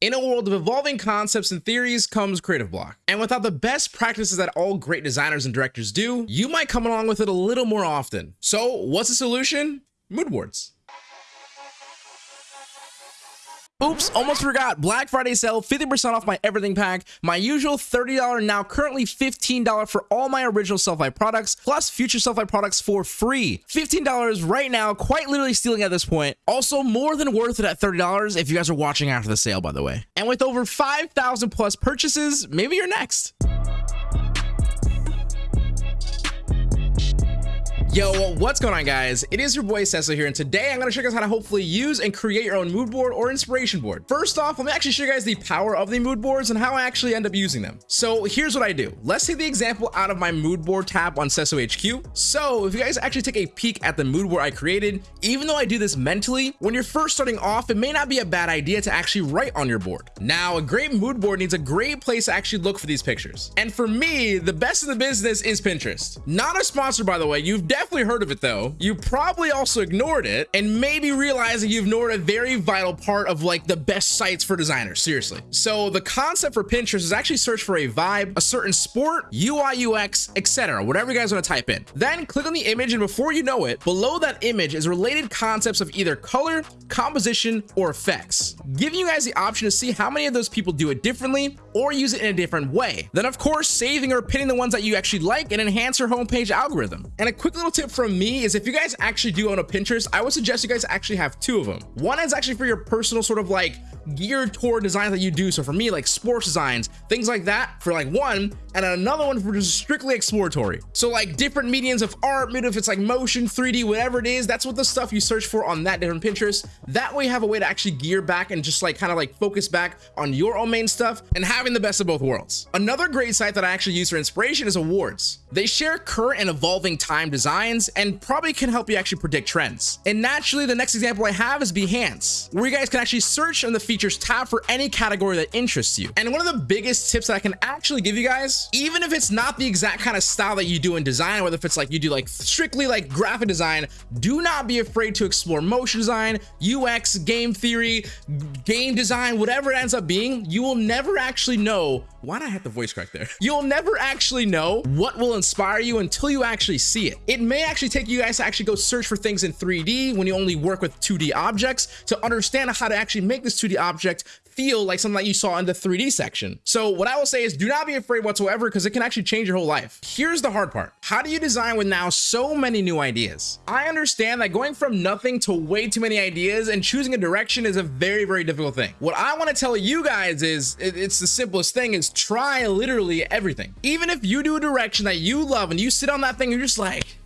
In a world of evolving concepts and theories comes creative block. And without the best practices that all great designers and directors do, you might come along with it a little more often. So what's the solution? Mood boards. Oops, almost forgot. Black Friday sale, 50% off my everything pack. My usual $30, now currently $15 for all my original Sellfy products, plus future Sellfy products for free. $15 right now, quite literally stealing at this point. Also, more than worth it at $30 if you guys are watching after the sale, by the way. And with over 5,000 plus purchases, maybe you're next. Yo, what's going on guys? It is your boy Cesso here and today I'm going to show you guys how to hopefully use and create your own mood board or inspiration board. First off, let me actually show you guys the power of the mood boards and how I actually end up using them. So here's what I do. Let's take the example out of my mood board tab on Cesso HQ. So if you guys actually take a peek at the mood board I created, even though I do this mentally, when you're first starting off, it may not be a bad idea to actually write on your board. Now, a great mood board needs a great place to actually look for these pictures. And for me, the best in the business is Pinterest. Not a sponsor, by the way. You've definitely heard of it though. You probably also ignored it and maybe realizing you've ignored a very vital part of like the best sites for designers, seriously. So the concept for Pinterest is actually search for a vibe, a certain sport, UI, UX, etc. Whatever you guys want to type in. Then click on the image and before you know it, below that image is related concepts of either color, composition, or effects, giving you guys the option to see how many of those people do it differently or use it in a different way. Then of course, saving or pinning the ones that you actually like and enhance your homepage algorithm. And a quick little tip from me is if you guys actually do own a Pinterest, I would suggest you guys actually have two of them. One is actually for your personal sort of like geared toward designs that you do. So for me, like sports designs, things like that for like one, and another one for just strictly exploratory. So like different mediums of art, maybe if it's like motion, 3D, whatever it is, that's what the stuff you search for on that different Pinterest. That way you have a way to actually gear back and just like kind of like focus back on your own main stuff and having the best of both worlds. Another great site that I actually use for inspiration is Awwwards. They share current and evolving time designs and probably can help you actually predict trends. And naturally, the next example I have is Behance, where you guys can actually search on the features tab for any category that interests you. And one of the biggest tips that I can actually give you guys, even if it's not the exact kind of style that you do in design, whether if it's like you do like strictly like graphic design, do not be afraid to explore motion design, UX, game theory, game design, whatever it ends up being, you will never actually know why did I have the voice crack there? You'll never actually know what will inspire you until you actually see it. It may actually take you guys to actually go search for things in 3D when you only work with 2D objects to understand how to actually make this 2D object feel like something that you saw in the 3D section. So what I will say is do not be afraid whatsoever because it can actually change your whole life. Here's the hard part. How do you design with now so many new ideas? I understand that going from nothing to way too many ideas and choosing a direction is a very, very difficult thing. What I want to tell you guys is it's the simplest thing is try literally everything. Even if you do a direction that you love and you sit on that thing, you're just like,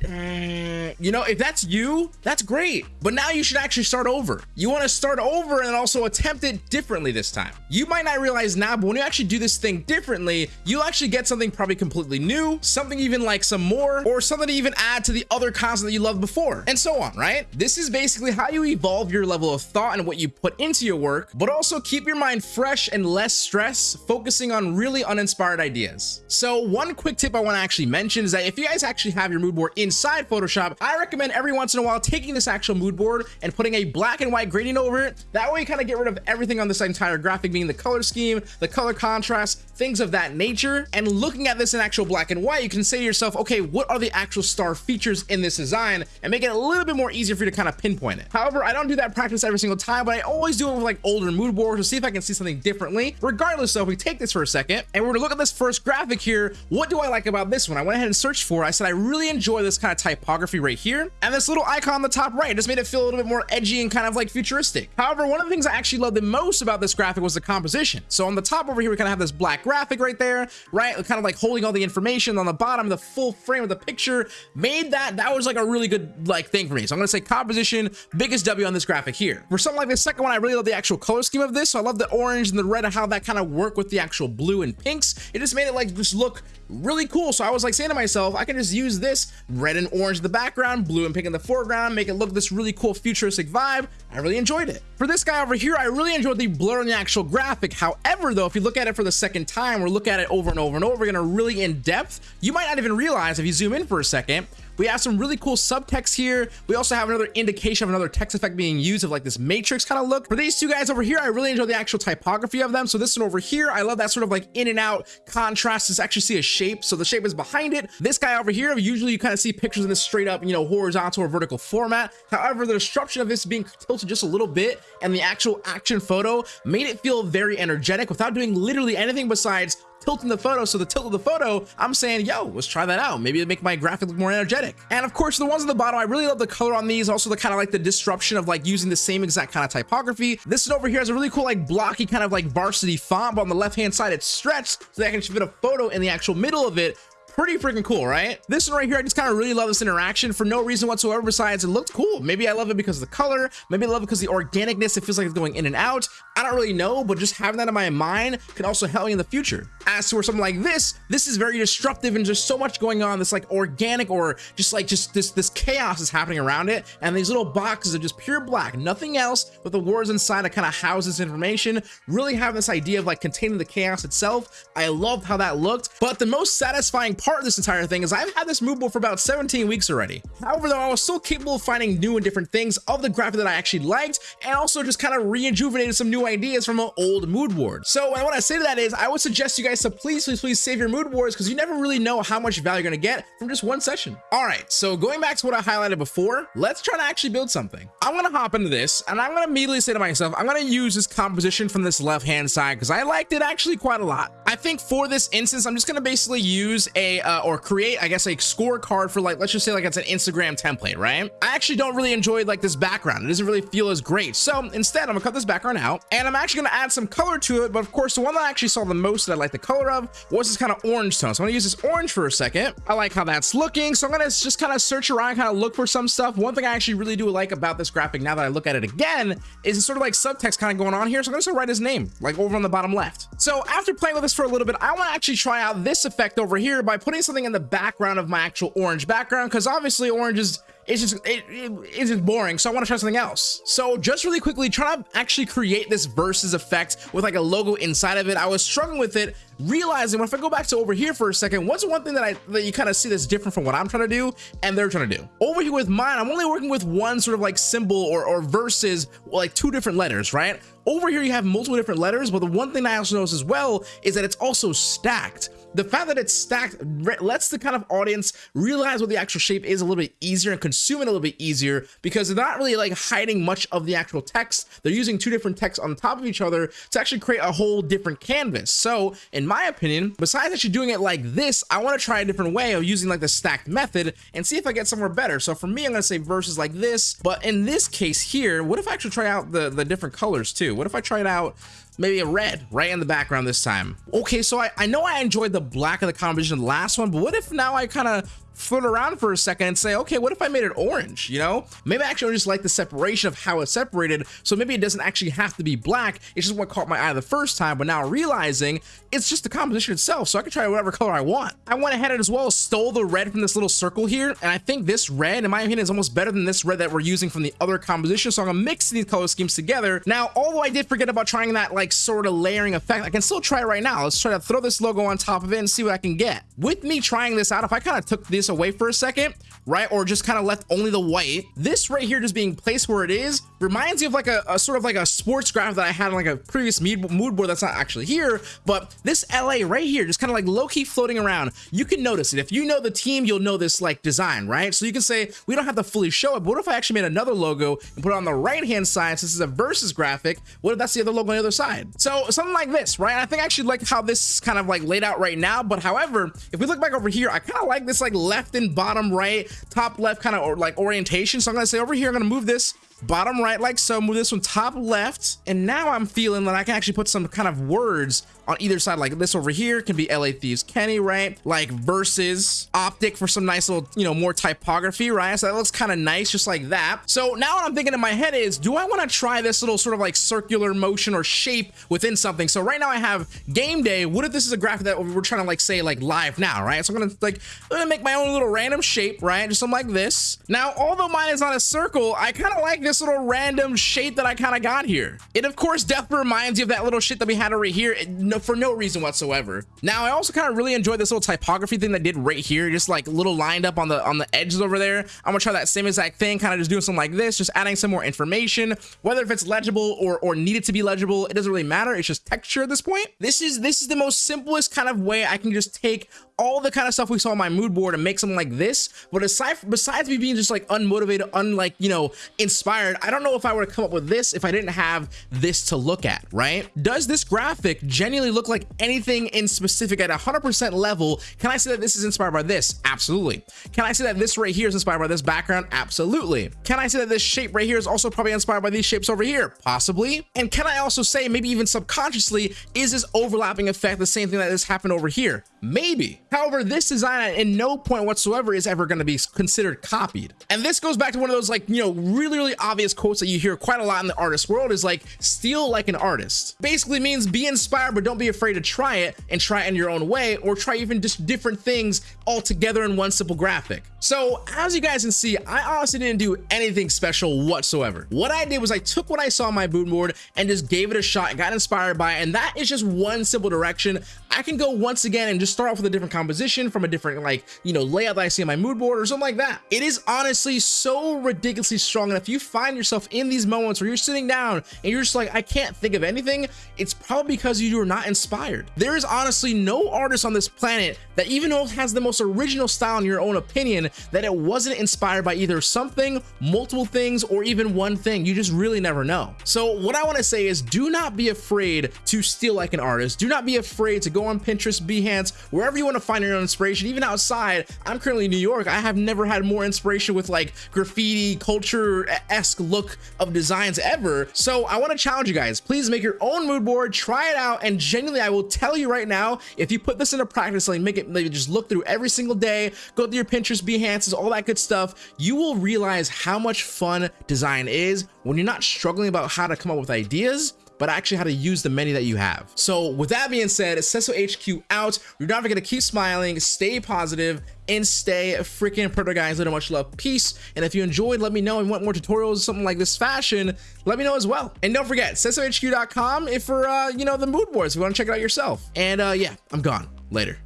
Mm, you know, if that's you, that's great. But now you should actually start over. You want to start over and also attempt it differently this time. You might not realize now, but when you actually do this thing differently, you'll actually get something probably completely new, something even like some more, or something to even add to the other concept that you loved before, and so on, right? This is basically how you evolve your level of thought and what you put into your work, but also keep your mind fresh and less stress, focusing on really uninspired ideas. So one quick tip I want to actually mention is that if you guys actually have your mood board in inside Photoshop, I recommend every once in a while taking this actual mood board and putting a black and white gradient over it. That way you kind of get rid of everything on this entire graphic, being the color scheme, the color contrast, things of that nature. And looking at this in actual black and white, you can say to yourself, okay, what are the actual star features in this design and make it a little bit more easier for you to kind of pinpoint it. However, I don't do that practice every single time, but I always do it with like older mood boards to see if I can see something differently. Regardless, though, if we take this for a second and we're to look at this first graphic here, what do I like about this one? I went ahead and searched for, it. I said, I really enjoy this kind of typography right here. And this little icon on the top right just made it feel a little bit more edgy and kind of like futuristic. However, one of the things I actually loved the most about this graphic was the composition. So on the top over here, we kind of have this black graphic right there, right? Kind of like holding all the information on the bottom, the full frame of the picture made that, that was like a really good like thing for me. So I'm gonna say composition, biggest W on this graphic here. For something like the second one, I really love the actual color scheme of this. So I love the orange and the red and how that kind of work with the actual blue and pinks. It just made it like just look really cool. So I was like saying to myself, I can just use this red and orange in the background, blue and pink in the foreground, make it look this really cool futuristic vibe. I really enjoyed it. For this guy over here, I really enjoyed the blur on the actual graphic. However, though, if you look at it for the second time or look at it over and over and over again or really in depth, you might not even realize if you zoom in for a second, We have some really cool subtext here. We also have another indication of another text effect being used of like this matrix kind of look. For these two guys over here, I really enjoy the actual typography of them. So this one over here, I love that sort of like in and out contrast. Just actually see a shape. So the shape is behind it. This guy over here, usually you kind of see pictures in this straight up, you know, horizontal or vertical format. However, the disruption of this being tilted just a little bit and the actual action photo made it feel very energetic without doing literally anything besides tilting the photo. So the tilt of the photo, I'm saying, yo, let's try that out. Maybe it'll make my graphic look more energetic. And of course, the ones on the bottom, I really love the color on these. Also the kind of like the disruption of like using the same exact kind of typography. This one over here has a really cool, like blocky kind of like varsity font, but on the left-hand side, it's stretched so that I can fit a photo in the actual middle of it pretty freaking cool, right? This one right here, I just kind of really love this interaction for no reason whatsoever besides it looked cool. Maybe I love it because of the color. Maybe I love it because the organicness, it feels like it's going in and out. I don't really know, but just having that in my mind can also help me in the future. As for something like this, this is very disruptive and just so much going on. This like organic or just like just this this chaos is happening around it. And these little boxes are just pure black, nothing else with the words inside that kind of houses information. Really having this idea of like containing the chaos itself. I loved how that looked. But the most satisfying part part of this entire thing is I've had this board for about 17 weeks already. However, though, I was still capable of finding new and different things of the graphic that I actually liked and also just kind of rejuvenated some new ideas from an old mood board. So what I say to that is I would suggest you guys to please, please, please save your mood boards because you never really know how much value you're going to get from just one session. All right, so going back to what I highlighted before, let's try to actually build something. I'm going to hop into this and I'm going to immediately say to myself, I'm going to use this composition from this left-hand side because I liked it actually quite a lot. I think for this instance, I'm just going to basically use a uh, or create, I guess, a scorecard for like, let's just say like it's an Instagram template, right? I actually don't really enjoy like this background. It doesn't really feel as great. So instead, I'm gonna cut this background out and I'm actually gonna add some color to it. But of course, the one that I actually saw the most that I like the color of was this kind of orange tone. So I'm gonna use this orange for a second. I like how that's looking. So I'm gonna just kind of search around, kind of look for some stuff. One thing I actually really do like about this graphic now that I look at it again is it's sort of like subtext kind of going on here. So I'm gonna write his name like over on the bottom left. So after playing with this for a little bit, I want to actually try out this effect over here by putting something in the background of my actual orange background because obviously orange is it's just it, it, it's just boring so i want to try something else so just really quickly try to actually create this versus effect with like a logo inside of it i was struggling with it realizing if I go back to over here for a second, what's one thing that I that you kind of see that's different from what I'm trying to do and they're trying to do. Over here with mine, I'm only working with one sort of like symbol or, or versus like two different letters, right? Over here, you have multiple different letters, but the one thing I also notice as well is that it's also stacked. The fact that it's stacked lets the kind of audience realize what the actual shape is a little bit easier and consume it a little bit easier because they're not really like hiding much of the actual text. They're using two different texts on top of each other to actually create a whole different canvas. So in my opinion, besides actually doing it like this, I want to try a different way of using like the stacked method and see if I get somewhere better. So for me, I'm going to say verses like this. But in this case here, what if I actually try out the, the different colors too? What if I try it out maybe a red right in the background this time. Okay so I, I know I enjoyed the black of the composition last one but what if now I kind of float around for a second and say, okay, what if I made it orange? You know, maybe I actually just like the separation of how it's separated. So maybe it doesn't actually have to be black. It's just what caught my eye the first time. But now realizing it's just the composition itself. So I can try whatever color I want. I went ahead and as well stole the red from this little circle here. And I think this red, in my opinion, is almost better than this red that we're using from the other composition. So I'm gonna mix these color schemes together. Now, although I did forget about trying that like sort of layering effect, I can still try it right now. Let's try to throw this logo on top of it and see what I can get. With me trying this out, if I kind of took this away for a second, right? Or just kind of left only the white. This right here just being placed where it is reminds me of like a, a sort of like a sports graph that I had on like a previous mood board that's not actually here, but this LA right here, just kind of like low-key floating around. You can notice it. If you know the team, you'll know this like design, right? So you can say, we don't have to fully show it, but what if I actually made another logo and put it on the right-hand side since it's a versus graphic? What if that's the other logo on the other side? So something like this, right? I think I actually like how this is kind of like laid out right now, but however, if we look back over here, I kind of like this like left and bottom right, top left kind of like orientation. So I'm gonna say over here, I'm gonna move this bottom right like so move this one. Top left and now i'm feeling that i can actually put some kind of words on either side. Like this over here can be la thieves kenny right? Like versus optic for some nice little you know more typography right? So that looks kind of nice just like that. So now what i'm thinking in my head is do i want to try this little sort of like circular motion or shape within something? So right now i have game day. What if this is a graphic that we're trying to like say like live now right? So i'm gonna like i'm gonna make my own little random shape right? Just something like this. Now although mine is not a circle i kind of like this little random shape that I kind of got here. It of course definitely reminds you of that little shit that we had over here eh, no, for no reason whatsoever. Now I also kind of really enjoyed this little typography thing that did right here, just like little lined up on the on the edges over there. I'm gonna try that same exact thing, kind of just doing something like this, just adding some more information, whether if it's legible or or needed to be legible, it doesn't really matter. It's just texture at this point. This is this is the most simplest kind of way I can just take all the kind of stuff we saw on my mood board and make something like this. But aside besides me being just like unmotivated, unlike, you know, inspired, I don't know if I were to come up with this if I didn't have this to look at, right? Does this graphic genuinely look like anything in specific at 100% level? Can I say that this is inspired by this? Absolutely. Can I say that this right here is inspired by this background? Absolutely. Can I say that this shape right here is also probably inspired by these shapes over here? Possibly. And can I also say, maybe even subconsciously, is this overlapping effect the same thing that this happened over here? Maybe. However, this design in no point whatsoever is ever going to be considered copied. And this goes back to one of those like, you know, really, really obvious quotes that you hear quite a lot in the artist world is like, steal like an artist. Basically means be inspired, but don't be afraid to try it and try it in your own way or try even just different things all together in one simple graphic. So as you guys can see, I honestly didn't do anything special whatsoever. What I did was I took what I saw on my mood board and just gave it a shot got inspired by it. And that is just one simple direction. I can go once again and just start off with a different composition from a different like, you know, layout that I see on my mood board or something like that. It is honestly so ridiculously strong. And if you find yourself in these moments where you're sitting down and you're just like, I can't think of anything, it's probably because you are not inspired. There is honestly no artist on this planet that even though it has the most original style in your own opinion, that it wasn't inspired by either something, multiple things, or even one thing. You just really never know. So what I want to say is do not be afraid to steal like an artist. Do not be afraid to go on Pinterest, Behance, wherever you want to find your own inspiration, even outside. I'm currently in New York. I have never had more inspiration with like graffiti culture-esque look of designs ever. So I want to challenge you guys, please make your own mood board, try it out. And genuinely, I will tell you right now, if you put this into practice, like make it, just look through every single day, go through your Pinterest, Behance's, all that good stuff, you will realize how much fun design is when you're not struggling about how to come up with ideas but actually how to use the menu that you have. So with that being said, Cesso HQ out. You're never gonna keep smiling, stay positive, and stay freaking product guys. Little much love, peace. And if you enjoyed, let me know and want more tutorials, something like this fashion, let me know as well. And don't forget, CessoHQ.com if for uh, you know the mood boards, if you want to check it out yourself. And uh, yeah, I'm gone. Later.